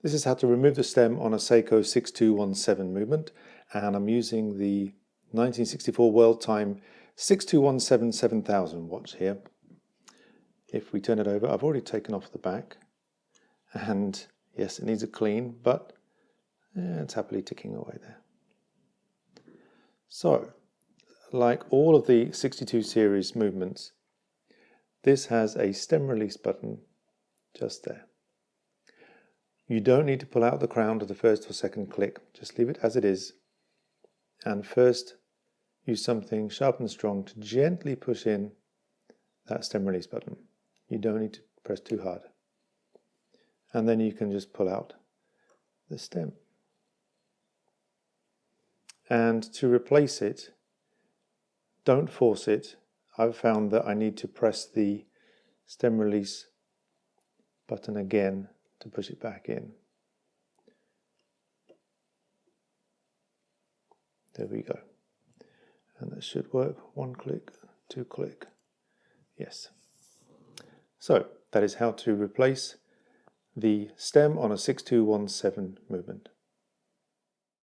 This is how to remove the stem on a Seiko 6217 movement and I'm using the 1964 World Time 6217 7000 watch here. If we turn it over, I've already taken off the back and yes it needs a clean but yeah, it's happily ticking away there. So like all of the 62 series movements this has a stem release button just there. You don't need to pull out the crown to the first or second click, just leave it as it is. And first use something sharp and strong to gently push in that stem release button. You don't need to press too hard. And then you can just pull out the stem. And to replace it, don't force it. I've found that I need to press the stem release button again to push it back in. There we go. And that should work. One click, two click. Yes. So that is how to replace the stem on a 6217 movement.